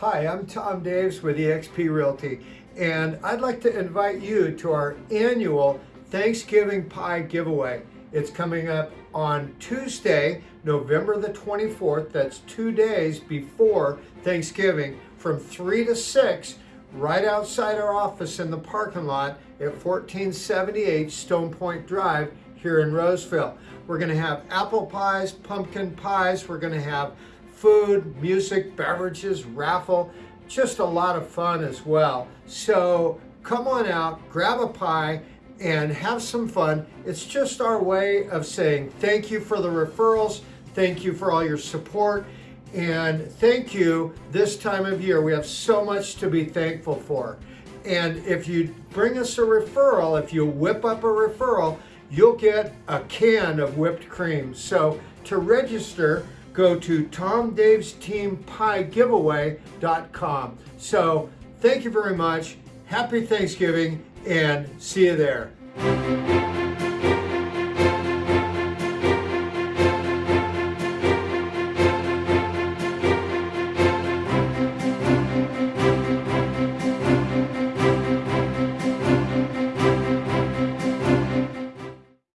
Hi, I'm Tom Daves with eXp Realty, and I'd like to invite you to our annual Thanksgiving Pie Giveaway. It's coming up on Tuesday, November the 24th. That's two days before Thanksgiving from 3 to 6, right outside our office in the parking lot at 1478 Stone Point Drive here in Roseville. We're going to have apple pies, pumpkin pies, we're going to have food, music, beverages, raffle, just a lot of fun as well. So come on out, grab a pie, and have some fun. It's just our way of saying thank you for the referrals, thank you for all your support, and thank you this time of year. We have so much to be thankful for. And if you bring us a referral, if you whip up a referral, you'll get a can of whipped cream. So to register, go to tomdavesteampiegiveaway.com. So thank you very much. Happy Thanksgiving and see you there.